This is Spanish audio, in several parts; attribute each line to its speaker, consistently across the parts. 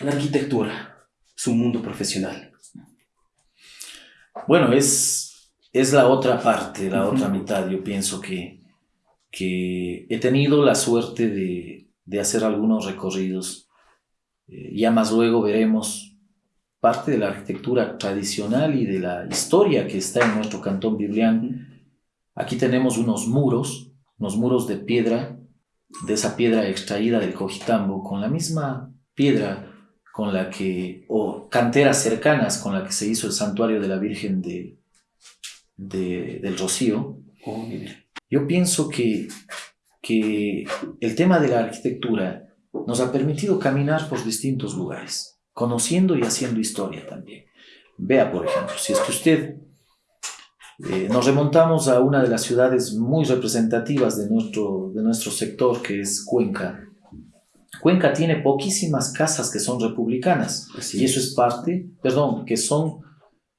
Speaker 1: la arquitectura, su mundo profesional.
Speaker 2: Bueno, es, es la otra parte, la otra mitad. Yo pienso que, que he tenido la suerte de, de hacer algunos recorridos. Eh, ya más luego veremos parte de la arquitectura tradicional y de la historia que está en nuestro cantón biblián. Aquí tenemos unos muros, unos muros de piedra, de esa piedra extraída del Cojitambo, con la misma piedra con la que, o canteras cercanas con la que se hizo el santuario de la Virgen de, del Rocío. Oh, Yo pienso que, que el tema de la arquitectura nos ha permitido caminar por distintos lugares conociendo y haciendo historia también. Vea, por ejemplo, si es que usted eh, nos remontamos a una de las ciudades muy representativas de nuestro, de nuestro sector, que es Cuenca. Cuenca tiene poquísimas casas que son republicanas, y eso es parte, perdón, que son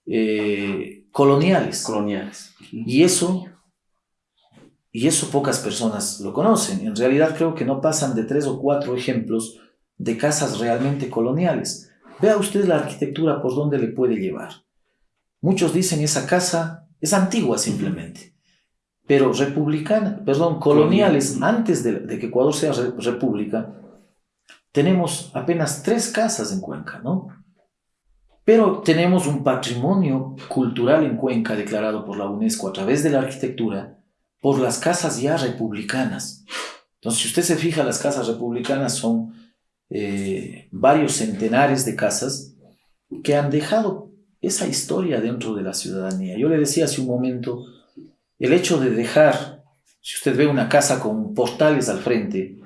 Speaker 2: eh, coloniales.
Speaker 1: Coloniales.
Speaker 2: Y eso, y eso pocas personas lo conocen. En realidad creo que no pasan de tres o cuatro ejemplos de casas realmente coloniales. Vea usted la arquitectura por dónde le puede llevar. Muchos dicen esa casa es antigua simplemente, pero republicana, perdón, coloniales, antes de, que Ecuador sea república, tenemos apenas tres casas en Cuenca, ¿no? Pero tenemos un patrimonio cultural en Cuenca declarado por la UNESCO a través de la arquitectura por las casas ya republicanas. Entonces, si usted se fija, las casas republicanas son eh, varios centenares de casas que han dejado esa historia dentro de la ciudadanía. Yo le decía hace un momento, el hecho de dejar, si usted ve una casa con portales al frente,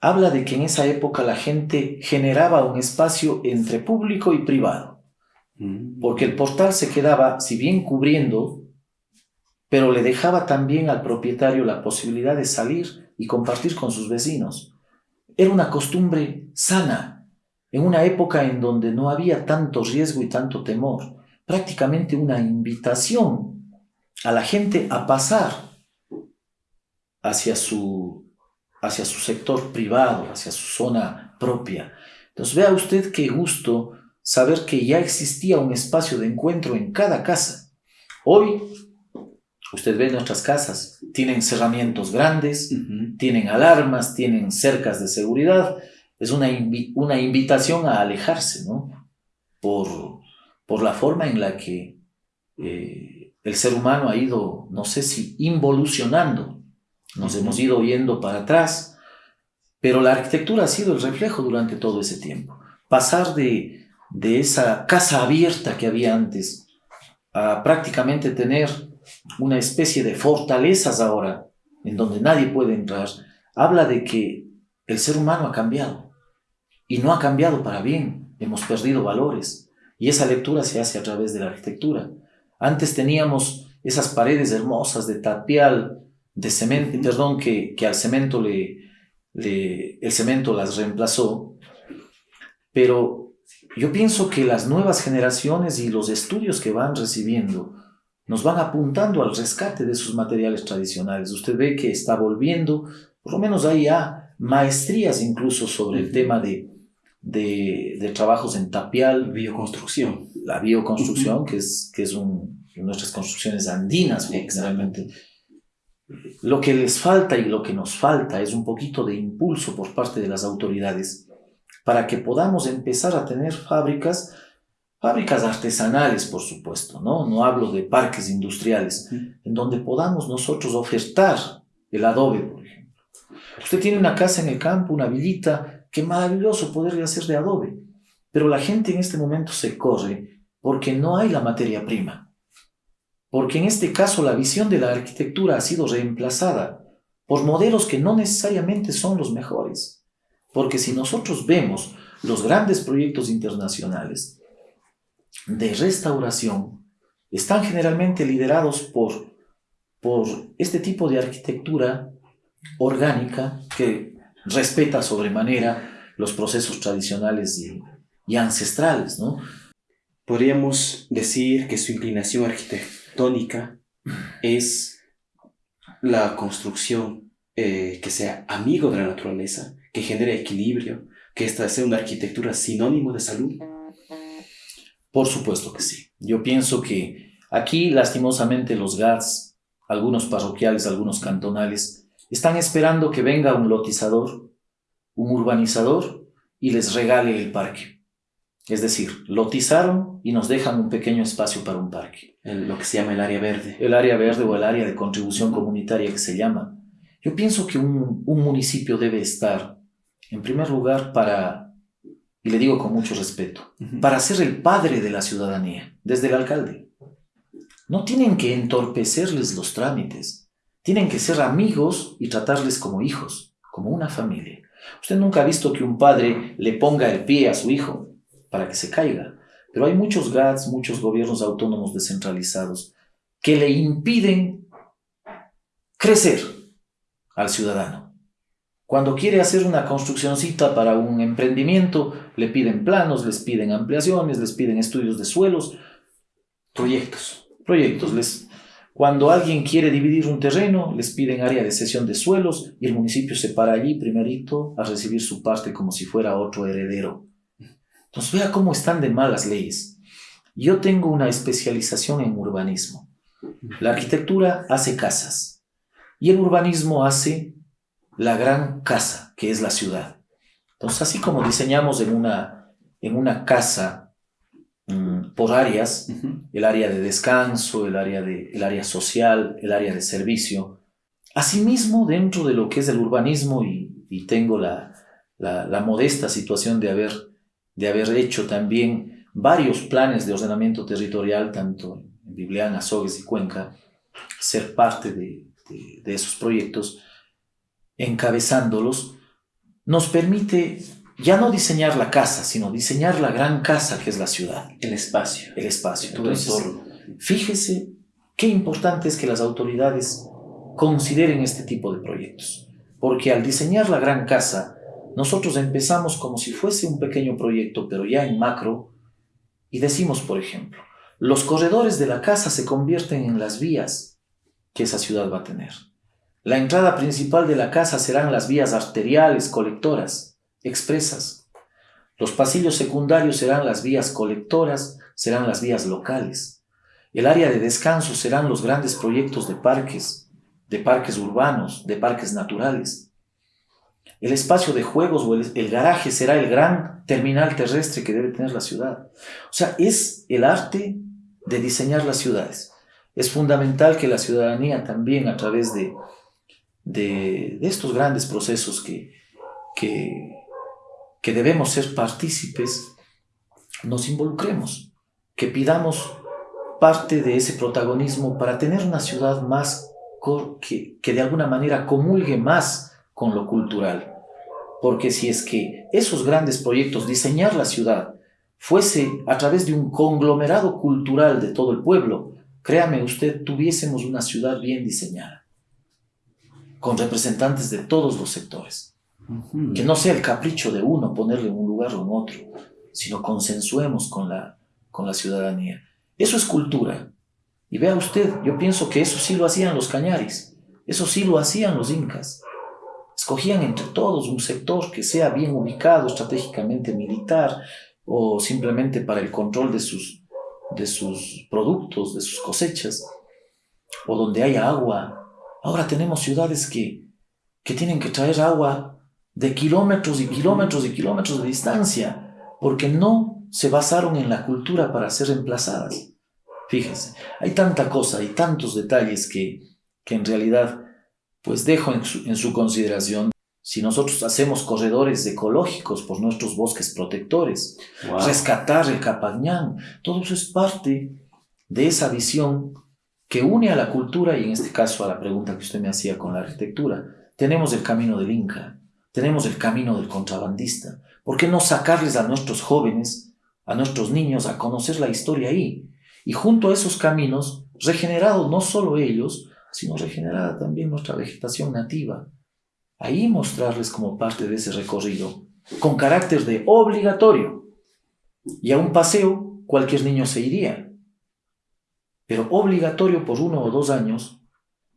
Speaker 2: habla de que en esa época la gente generaba un espacio entre público y privado, mm. porque el portal se quedaba, si bien cubriendo, pero le dejaba también al propietario la posibilidad de salir y compartir con sus vecinos. Era una costumbre sana, en una época en donde no había tanto riesgo y tanto temor, prácticamente una invitación a la gente a pasar hacia su, hacia su sector privado, hacia su zona propia. Entonces vea usted qué gusto saber que ya existía un espacio de encuentro en cada casa. Hoy Usted ve nuestras casas, tienen cerramientos grandes, tienen alarmas, tienen cercas de seguridad. Es una, una invitación a alejarse, ¿no? Por, por la forma en la que eh, el ser humano ha ido, no sé si involucionando, nos hemos ido yendo para atrás, pero la arquitectura ha sido el reflejo durante todo ese tiempo. Pasar de, de esa casa abierta que había antes a prácticamente tener una especie de fortalezas ahora, en donde nadie puede entrar, habla de que el ser humano ha cambiado. Y no ha cambiado para bien. Hemos perdido valores. Y esa lectura se hace a través de la arquitectura. Antes teníamos esas paredes hermosas de tapial, de cemento, perdón, que, que al cemento le, le, el cemento las reemplazó. Pero yo pienso que las nuevas generaciones y los estudios que van recibiendo nos van apuntando al rescate de sus materiales tradicionales. Usted ve que está volviendo, por lo menos hay ya maestrías incluso sobre el tema de, de, trabajos en tapial.
Speaker 1: Bioconstrucción.
Speaker 2: La bioconstrucción, que es, que es un, nuestras construcciones andinas, realmente. Lo que les falta y lo que nos falta es un poquito de impulso por parte de las autoridades para que podamos empezar a tener fábricas Fábricas artesanales, por supuesto, ¿no? No hablo de parques industriales, en donde podamos nosotros ofertar el adobe, por ejemplo. Usted tiene una casa en el campo, una villita, qué maravilloso poderle hacer de adobe. Pero la gente en este momento se corre porque no hay la materia prima. Porque en este caso la visión de la arquitectura ha sido reemplazada por modelos que no necesariamente son los mejores. Porque si nosotros vemos los grandes proyectos internacionales, de restauración están generalmente liderados por, por este tipo de arquitectura orgánica que respeta sobremanera los procesos tradicionales y, ancestrales, ¿no?
Speaker 1: Podríamos decir que su inclinación arquitectónica es la construcción eh, que sea amigo de la naturaleza, que genere equilibrio, que esta sea una arquitectura sinónimo de salud?
Speaker 2: Por supuesto que sí. Yo pienso que aquí, lastimosamente, los GATS, algunos parroquiales, algunos cantonales, están esperando que venga un lotizador, un urbanizador, y les regale el parque. Es decir, lotizaron y nos dejan un pequeño espacio para un parque.
Speaker 1: lo que se llama el área verde.
Speaker 2: El área verde o el área de contribución comunitaria que se llama. Yo pienso que un, un municipio debe estar, en primer lugar, para, y le digo con mucho respeto, para ser el padre de la ciudadanía, desde el alcalde. No tienen que entorpecerles los trámites, tienen que ser amigos y tratarles como hijos, como una familia. Usted nunca ha visto que un padre le ponga el pie a su hijo para que se caiga, pero hay muchos GATS, muchos gobiernos autónomos descentralizados que le impiden crecer al ciudadano. Cuando quiere hacer una construccióncita para un emprendimiento, le piden planos, les piden ampliaciones, les piden estudios de suelos,
Speaker 1: proyectos.
Speaker 2: Proyectos. Les, cuando alguien quiere dividir un terreno, les piden área de cesión de suelos y el municipio se para allí primerito a recibir su parte como si fuera otro heredero. Entonces vea cómo están de malas leyes. Yo tengo una especialización en urbanismo. La arquitectura hace casas y el urbanismo hace la gran casa, que es la ciudad. Entonces, así como diseñamos en una, en una casa mm, por áreas, el área de descanso, el área, de, el área social, el área de servicio, asimismo dentro de lo que es el urbanismo, y, tengo la, la, modesta situación de haber, de haber hecho también varios planes de ordenamiento territorial, tanto en Bibliana, Sogues y Cuenca, ser parte de, de, esos proyectos, encabezándolos, nos permite ya no diseñar la casa, sino diseñar la gran casa que es la ciudad.
Speaker 1: El espacio.
Speaker 2: El espacio. Entonces, fíjese qué importante es que las autoridades consideren este tipo de proyectos. Porque al diseñar la gran casa, nosotros empezamos como si fuese un pequeño proyecto, pero ya en macro, y decimos, por ejemplo, los corredores de la casa se convierten en las vías que esa ciudad va a tener. La entrada principal de la casa serán las vías arteriales colectoras, expresas. Los pasillos secundarios serán las vías colectoras, serán las vías locales. El área de descanso serán los grandes proyectos de parques, de parques urbanos, de parques naturales. El espacio de juegos o el, garaje será el gran terminal terrestre que debe tener la ciudad. O sea, es el arte de diseñar las ciudades. Es fundamental que la ciudadanía también a través de, de, estos grandes procesos que, que, que debemos ser partícipes, nos involucremos, que pidamos parte de ese protagonismo para tener una ciudad más que, que de alguna manera comulgue más con lo cultural. Porque si es que esos grandes proyectos, diseñar la ciudad, fuese a través de un conglomerado cultural de todo el pueblo, créame usted, tuviésemos una ciudad bien diseñada, con representantes de todos los sectores. Que no sea el capricho de uno ponerle un lugar o en otro, sino consensuemos con la, con la ciudadanía. Eso es cultura. Y vea usted, yo pienso que eso sí lo hacían los cañaris, eso sí lo hacían los incas. Escogían entre todos un sector que sea bien ubicado estratégicamente militar o simplemente para el control de sus de sus productos, de sus cosechas, o donde haya agua. Ahora tenemos ciudades que, que tienen que traer agua de kilómetros y kilómetros y kilómetros de distancia, porque no se basaron en la cultura para ser reemplazadas. Fíjense, hay tanta cosa y tantos detalles que, que en realidad pues dejo en su, en su consideración si nosotros hacemos corredores ecológicos por nuestros bosques protectores, rescatar el Capañán, todo eso es parte de esa visión que une a la cultura y en este caso a la pregunta que usted me hacía con la arquitectura. Tenemos el camino del Inca, tenemos el camino del contrabandista. ¿Por qué no sacarles a nuestros jóvenes, a nuestros niños, a conocer la historia ahí? Y junto a esos caminos, regenerados no solo ellos, sino regenerada también nuestra vegetación nativa, ahí mostrarles como parte de ese recorrido, con carácter de obligatorio. Y a un paseo cualquier niño se iría, pero obligatorio por uno o dos años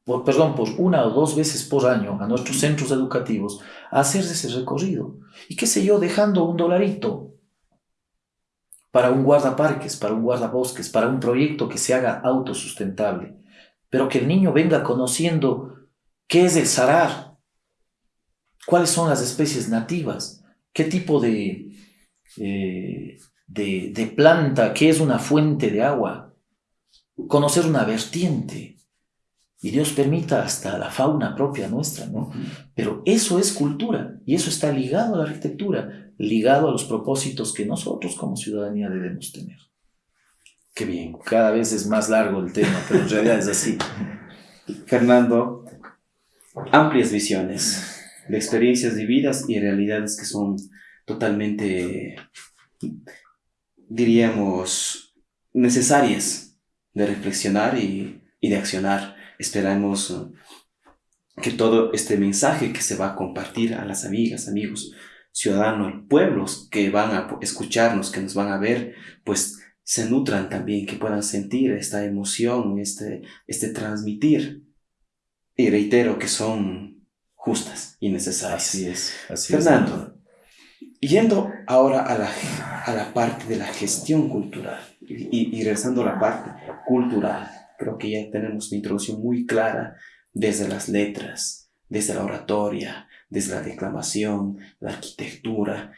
Speaker 2: por, perdón, por una o dos veces por año a nuestros centros educativos a hacer ese recorrido. Y qué sé yo, dejando un dolarito para un guardaparques, para un guardabosques, para un proyecto que se haga autosustentable, pero que el niño venga conociendo qué es el sarar, cuáles son las especies nativas, qué tipo de, eh, de, de planta, qué es una fuente de agua, conocer una vertiente, y Dios permita hasta la fauna propia nuestra, ¿no? Pero eso es cultura y eso está ligado a la arquitectura, ligado a los propósitos que nosotros como ciudadanía debemos tener.
Speaker 1: Qué bien.
Speaker 2: Cada vez es más largo el tema, pero en realidad es así.
Speaker 1: Fernando, amplias visiones de experiencias vividas y realidades que son totalmente, diríamos, necesarias de reflexionar y, y de accionar. Esperamos que todo este mensaje que se va a compartir a las amigas, amigos, ciudadanos, pueblos que van a escucharnos, que nos van a ver, pues se nutran también, que puedan sentir esta emoción, este, este transmitir. Y reitero que son justas y necesarias.
Speaker 2: Así es. Así
Speaker 1: Fernando, yendo ahora a la, a la parte de la gestión cultural y, y regresando a la parte cultural, creo que ya tenemos una introducción muy clara desde las letras, desde la oratoria, desde la declamación, la arquitectura.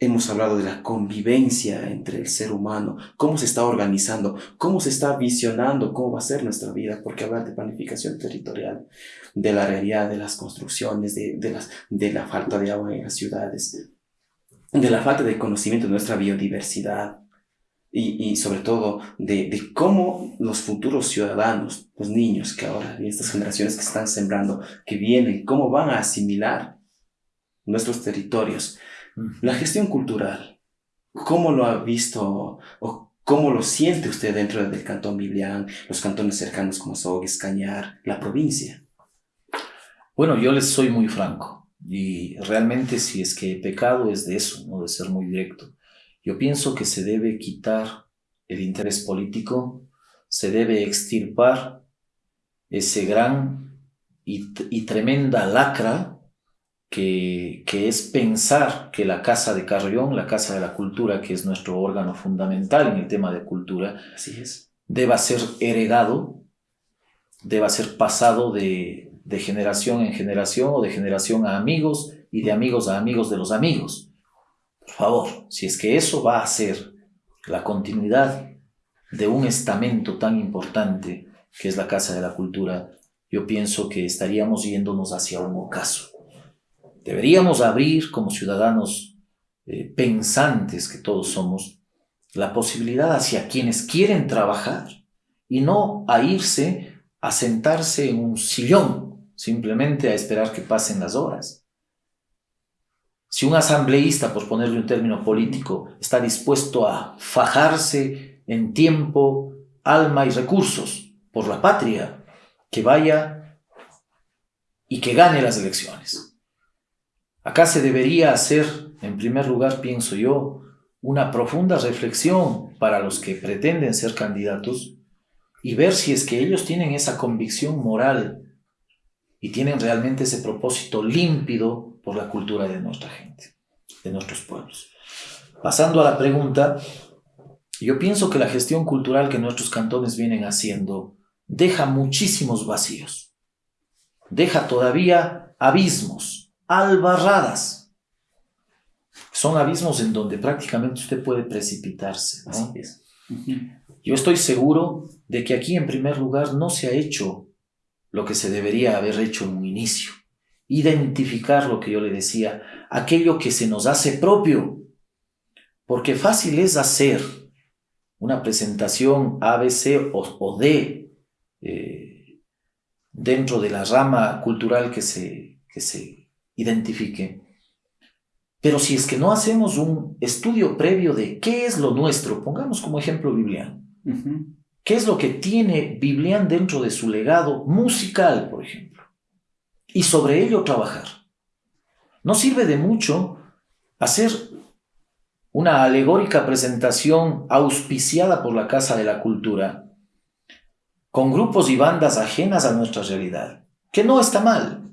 Speaker 1: Hemos hablado de la convivencia entre el ser humano, cómo se está organizando, cómo se está visionando, cómo va a ser nuestra vida, porque hablar de planificación territorial, de la realidad de las construcciones, de, de, las, de la falta de agua en las ciudades, de la falta de conocimiento de nuestra biodiversidad, y, y, sobre todo de, de, cómo los futuros ciudadanos, los niños que ahora, y estas generaciones que están sembrando, que vienen, cómo van a asimilar nuestros territorios. La gestión cultural, ¿cómo lo ha visto o cómo lo siente usted dentro del cantón Biblián, los cantones cercanos como Sogues, Cañar, la provincia?
Speaker 2: Bueno, yo les soy muy franco y realmente si es que pecado es de eso, no de ser muy directo yo pienso que se debe quitar el interés político, se debe extirpar ese gran y tremenda lacra que, que, es pensar que la Casa de Carrión, la Casa de la Cultura, que es nuestro órgano fundamental en el tema de cultura,
Speaker 1: Así es.
Speaker 2: deba ser heredado, deba ser pasado de, de generación en generación o de generación a amigos y de amigos a amigos de los amigos. Por favor, si es que eso va a ser la continuidad de un estamento tan importante que es la Casa de la Cultura, yo pienso que estaríamos yéndonos hacia un ocaso. Deberíamos abrir como ciudadanos eh, pensantes que todos somos la posibilidad hacia quienes quieren trabajar y no a irse a sentarse en un sillón simplemente a esperar que pasen las horas. Si un asambleísta, por ponerle un término político, está dispuesto a fajarse en tiempo, alma y recursos por la patria, que vaya y que gane las elecciones. Acá se debería hacer, en primer lugar, pienso yo, una profunda reflexión para los que pretenden ser candidatos y ver si es que ellos tienen esa convicción moral y tienen realmente ese propósito límpido por la cultura de nuestra gente, de nuestros pueblos. Pasando a la pregunta, yo pienso que la gestión cultural que nuestros cantones vienen haciendo deja muchísimos vacíos, deja todavía abismos, albarradas. Son abismos en donde prácticamente usted puede precipitarse. ¿no? Yo estoy seguro de que aquí en primer lugar no se ha hecho lo que se debería haber hecho en un inicio identificar lo que yo le decía, aquello que se nos hace propio, porque fácil es hacer una presentación ABC o, o D eh, dentro de la rama cultural que se, que se identifique. Pero si es que no hacemos un estudio previo de qué es lo nuestro, pongamos como ejemplo Biblián. Uh -huh. ¿Qué es lo que tiene Biblián dentro de su legado musical, por ejemplo? y sobre ello trabajar. No sirve de mucho hacer una alegórica presentación auspiciada por la Casa de la Cultura con grupos y bandas ajenas a nuestra realidad, que no está mal.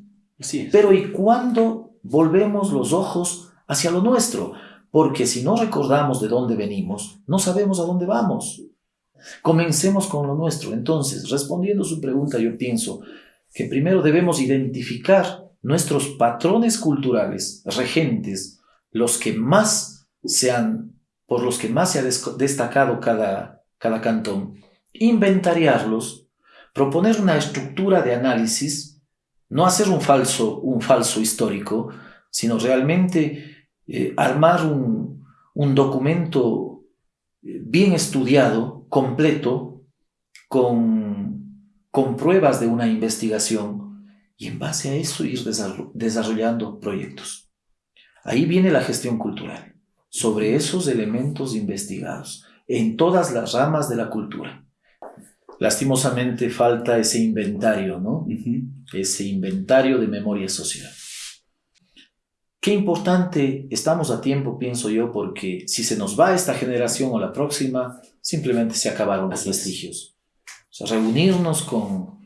Speaker 2: Pero ¿y cuándo volvemos los ojos hacia lo nuestro? Porque si no recordamos de dónde venimos, no sabemos a dónde vamos. Comencemos con lo nuestro. Entonces, respondiendo a su pregunta, yo pienso que primero debemos identificar nuestros patrones culturales regentes, los que más se han, por los que más se ha destacado cada, cada cantón, inventariarlos, proponer una estructura de análisis, no hacer un falso, un falso histórico, sino realmente eh, armar un, un documento eh, bien estudiado, completo, con, con pruebas de una investigación y en base a eso ir desarrollando proyectos. Ahí viene la gestión cultural, sobre esos elementos investigados, en todas las ramas de la cultura. Lastimosamente falta ese inventario, ¿no? Ese inventario de memoria social. Qué importante, estamos a tiempo, pienso yo, porque si se nos va esta generación o la próxima, simplemente se acabaron los vestigios. O sea, reunirnos con,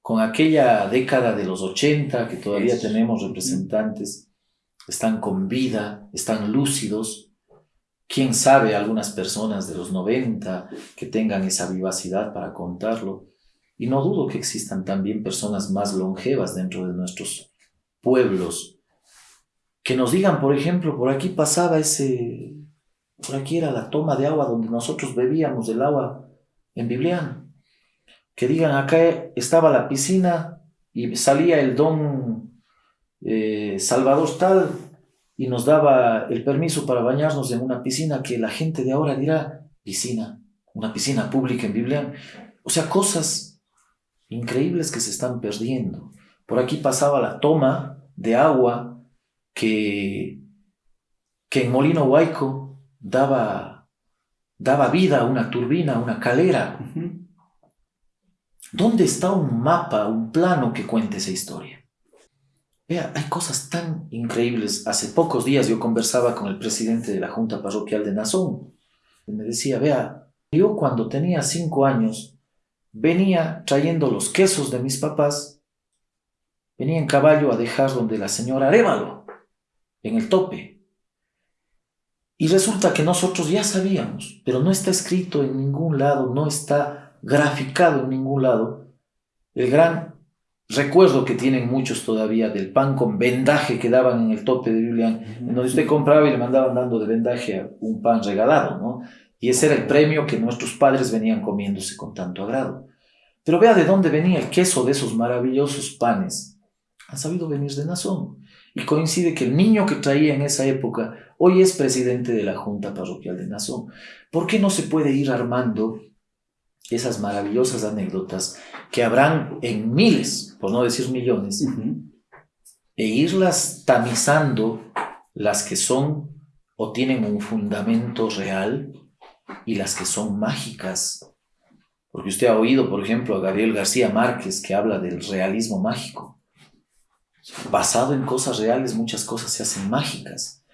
Speaker 2: con aquella década de los 80, que todavía tenemos representantes, están con vida, están lúcidos. Quién sabe algunas personas de los 90 que tengan esa vivacidad para contarlo. Y no dudo que existan también personas más longevas dentro de nuestros pueblos que nos digan, por ejemplo, por aquí pasaba ese, por aquí era la toma de agua donde nosotros bebíamos el agua en Biblián. Que digan, acá estaba la piscina y salía el don eh, Salvador tal y nos daba el permiso para bañarnos en una piscina que la gente de ahora dirá piscina, una piscina pública en Biblia. O sea, cosas increíbles que se están perdiendo. Por aquí pasaba la toma de agua que, que en Molino Huayco daba, daba vida a una turbina, a una calera. ¿Dónde está un mapa, un plano que cuente esa historia? Vea, hay cosas tan increíbles. Hace pocos días yo conversaba con el presidente de la Junta Parroquial de Nazón. Y me decía, vea, yo cuando tenía cinco años venía trayendo los quesos de mis papás, venía en caballo a dejar donde la señora Arévalo, en el tope. Y resulta que nosotros ya sabíamos, pero no está escrito en ningún lado, no está graficado en ningún lado, el gran Recuerdo que tienen muchos todavía del pan con vendaje que daban en el tope de Julián, en donde usted compraba y le mandaban dando de vendaje un pan regalado, ¿no? Y ese era el premio que nuestros padres venían comiéndose con tanto agrado. Pero vea de dónde venía el queso de esos maravillosos panes. Han sabido venir de Nazón. Y coincide que el niño que traía en esa época hoy es presidente de la Junta Parroquial de Nazón. ¿Por qué no se puede ir armando esas maravillosas anécdotas que habrán en miles, por no decir millones, e irlas tamizando las que son o tienen un fundamento real y las que son mágicas. Porque usted ha oído, por ejemplo, a Gabriel García Márquez que habla del realismo mágico. Basado en cosas reales, muchas cosas se hacen mágicas.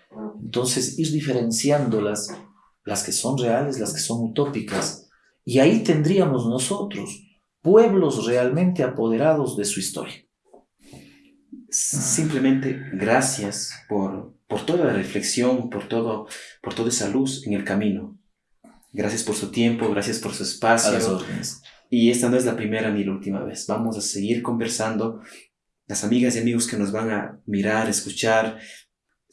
Speaker 2: Entonces, ir diferenciándolas, las que son reales, las que son utópicas, y ahí tendríamos nosotros pueblos realmente apoderados de su historia.
Speaker 1: Simplemente gracias por, por toda la reflexión, por, todo, por toda esa luz en el camino. Gracias por su tiempo, gracias por su espacio. Y esta no es la primera ni la última vez. Vamos a seguir conversando. Las amigas y amigos que nos van a mirar, escuchar,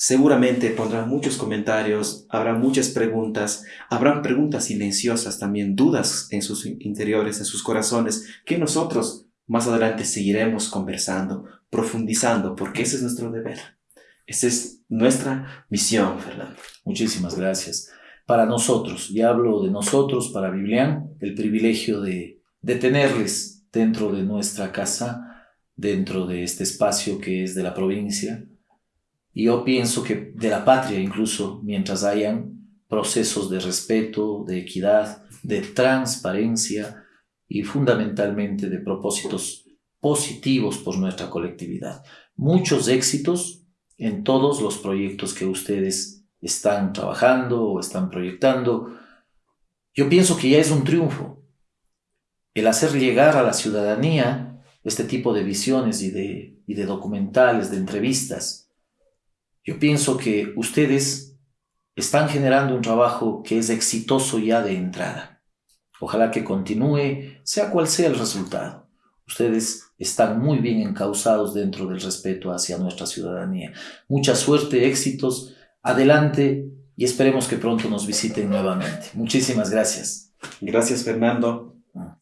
Speaker 1: Seguramente pondrán muchos comentarios, habrá muchas preguntas, habrán preguntas silenciosas también, dudas en sus interiores, en sus corazones, que nosotros más adelante seguiremos conversando, profundizando, porque ese es nuestro deber. Esa es nuestra misión, Fernando.
Speaker 2: Muchísimas gracias. Para nosotros, y hablo de nosotros, para Biblián, el privilegio de, de tenerles dentro de nuestra casa, dentro de este espacio que es de la provincia, y yo pienso que de la patria incluso, mientras hayan procesos de respeto, de equidad, de transparencia y fundamentalmente de propósitos positivos por nuestra colectividad. Muchos éxitos en todos los proyectos que ustedes están trabajando o están proyectando. Yo pienso que ya es un triunfo el hacer llegar a la ciudadanía este tipo de visiones y de, y de documentales, de entrevistas. Yo pienso que ustedes están generando un trabajo que es exitoso ya de entrada. Ojalá que continúe, sea cual sea el resultado. Ustedes están muy bien encausados dentro del respeto hacia nuestra ciudadanía. Mucha suerte, éxitos, adelante y esperemos que pronto nos visiten nuevamente. Muchísimas gracias.
Speaker 1: Gracias, Fernando. Ah.